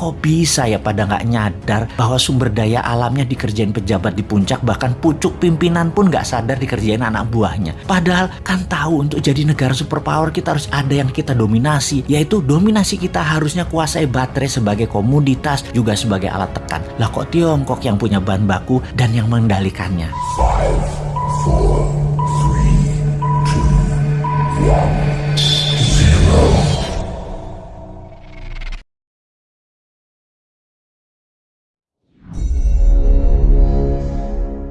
kok bisa ya pada nggak nyadar bahwa sumber daya alamnya dikerjain pejabat di puncak bahkan pucuk pimpinan pun nggak sadar dikerjain anak buahnya. Padahal kan tahu untuk jadi negara superpower kita harus ada yang kita dominasi, yaitu dominasi kita harusnya kuasai baterai sebagai komoditas juga sebagai alat tekan. Lah kok Tiongkok yang punya bahan baku dan yang mengendalikannya? Five, four, three, two, one.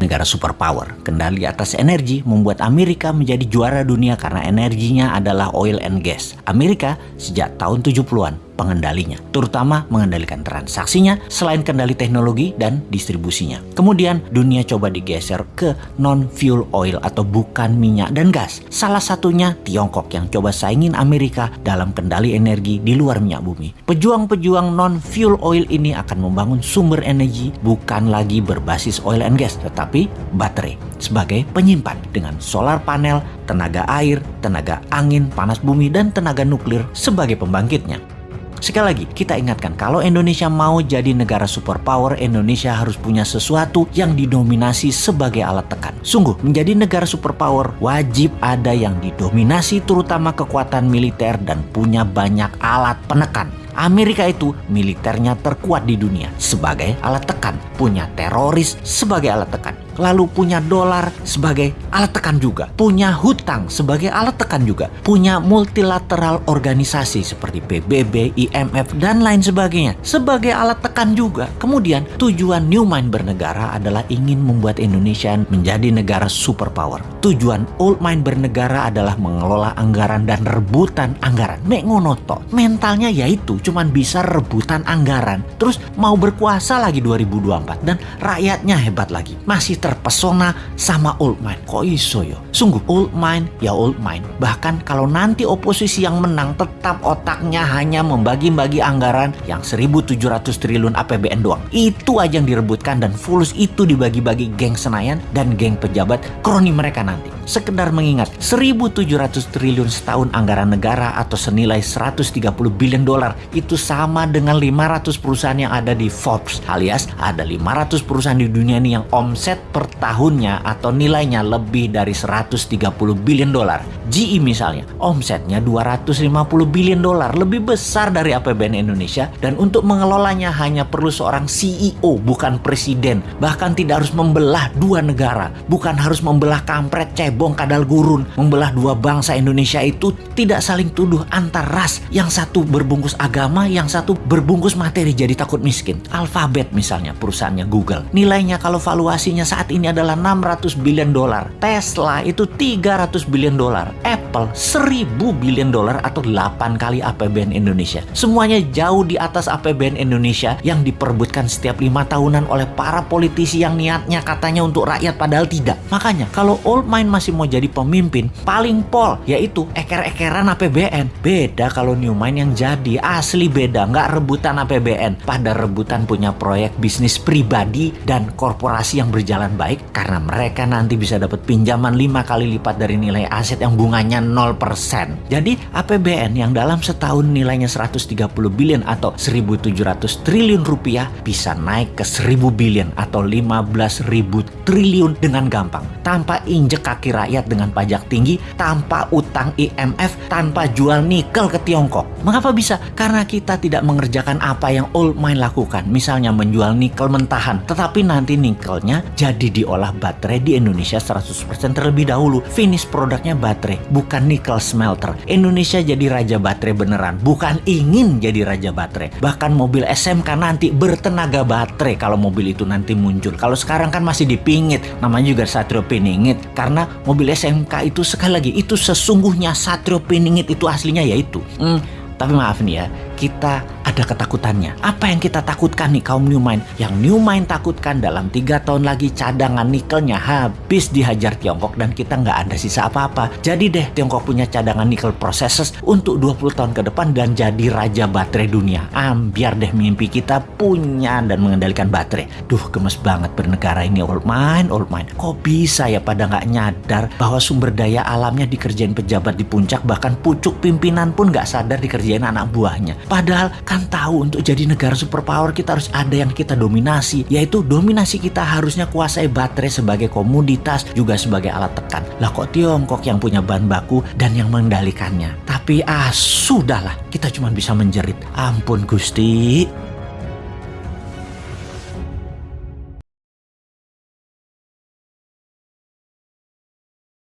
Negara superpower. Kendali atas energi membuat Amerika menjadi juara dunia karena energinya adalah oil and gas. Amerika sejak tahun 70-an pengendalinya, terutama mengendalikan transaksinya selain kendali teknologi dan distribusinya. Kemudian dunia coba digeser ke non-fuel oil atau bukan minyak dan gas. Salah satunya Tiongkok yang coba saingin Amerika dalam kendali energi di luar minyak bumi. Pejuang-pejuang non-fuel oil ini akan membangun sumber energi bukan lagi berbasis oil and gas, tetapi baterai sebagai penyimpan dengan solar panel, tenaga air, tenaga angin, panas bumi, dan tenaga nuklir sebagai pembangkitnya. Sekali lagi, kita ingatkan kalau Indonesia mau jadi negara superpower, Indonesia harus punya sesuatu yang didominasi sebagai alat tekan. Sungguh, menjadi negara superpower wajib ada yang didominasi terutama kekuatan militer dan punya banyak alat penekan. Amerika itu militernya terkuat di dunia sebagai alat tekan, punya teroris sebagai alat tekan lalu punya dolar sebagai alat tekan juga, punya hutang sebagai alat tekan juga, punya multilateral organisasi seperti PBB, IMF, dan lain sebagainya sebagai alat tekan juga. Kemudian tujuan Newmind bernegara adalah ingin membuat Indonesia menjadi negara superpower. Tujuan Old Mind bernegara adalah mengelola anggaran dan rebutan anggaran. Mek ngonoto, mentalnya yaitu cuman bisa rebutan anggaran. Terus mau berkuasa lagi 2024 dan rakyatnya hebat lagi. Masih ter terpesona sama old mind. Kok iso yo? Sungguh old mind ya old mind. Bahkan kalau nanti oposisi yang menang tetap otaknya hanya membagi-bagi anggaran yang 1700 triliun APBN doang. Itu aja yang direbutkan dan fulus itu dibagi-bagi geng Senayan dan geng pejabat kroni mereka nanti. Sekedar mengingat 1700 triliun setahun anggaran negara atau senilai 130 billion dolar itu sama dengan 500 perusahaan yang ada di Forbes alias ada 500 perusahaan di dunia ini yang omset per tahunnya atau nilainya lebih dari 130 billion dolar. GE misalnya, omsetnya 250 billion dolar, lebih besar dari APBN Indonesia dan untuk mengelolanya hanya perlu seorang CEO bukan presiden. Bahkan tidak harus membelah dua negara, bukan harus membelah kampret cebong kadal gurun, membelah dua bangsa Indonesia itu tidak saling tuduh antar ras. Yang satu berbungkus agama, yang satu berbungkus materi jadi takut miskin. Alphabet misalnya perusahaannya Google. Nilainya kalau valuasinya saat ini adalah 600 billion dolar. Tesla itu 300 billion dolar. Apple 1000 billion dolar atau 8 kali APBN Indonesia. Semuanya jauh di atas APBN Indonesia yang diperbutkan setiap lima tahunan oleh para politisi yang niatnya katanya untuk rakyat padahal tidak. Makanya kalau old mind masih mau jadi pemimpin, paling pol yaitu eker-ekeran APBN. Beda kalau new mind yang jadi, asli beda, nggak rebutan APBN. Pada rebutan punya proyek bisnis pribadi dan korporasi yang berjalan baik karena mereka nanti bisa dapat pinjaman 5 kali lipat dari nilai aset yang bunganya 0%. Jadi APBN yang dalam setahun nilainya 130 billion atau 1700 triliun rupiah bisa naik ke 1000 billion atau 15.000 triliun dengan gampang. Tanpa injek kaki rakyat dengan pajak tinggi, tanpa utang IMF, tanpa jual nikel ke Tiongkok. Mengapa bisa? Karena kita tidak mengerjakan apa yang old mine lakukan. Misalnya menjual nikel mentahan, tetapi nanti nikelnya jadi diolah baterai di Indonesia 100% terlebih dahulu. Finish produknya baterai, bukan nikel smelter. Indonesia jadi raja baterai beneran, bukan ingin jadi raja baterai. Bahkan mobil SMK nanti bertenaga baterai kalau mobil itu nanti muncul. Kalau sekarang kan masih dipingit, namanya juga Satrio Piningit. Karena mobil SMK itu sekali lagi, itu sesungguhnya Satrio Piningit itu aslinya yaitu. Hmm, tapi maaf nih ya, kita ada ketakutannya. Apa yang kita takutkan nih kaum New Mind? Yang New Mind takutkan dalam tiga tahun lagi cadangan nikelnya habis dihajar Tiongkok dan kita nggak ada sisa apa-apa. Jadi deh Tiongkok punya cadangan nikel processes untuk 20 tahun ke depan dan jadi raja baterai dunia. Ambiar deh mimpi kita punya dan mengendalikan baterai. Duh gemes banget bernegara ini old mind, old mind. Kok bisa ya pada nggak nyadar bahwa sumber daya alamnya dikerjain pejabat di puncak bahkan pucuk pimpinan pun nggak sadar dikerjain anak buahnya. Padahal kan tahu untuk jadi negara superpower kita harus ada yang kita dominasi, yaitu dominasi kita harusnya kuasai baterai sebagai komoditas juga sebagai alat tekan. Lah kok Tiongkok yang punya bahan baku dan yang mengendalikannya. Tapi ah sudahlah, kita cuma bisa menjerit. Ampun Gusti.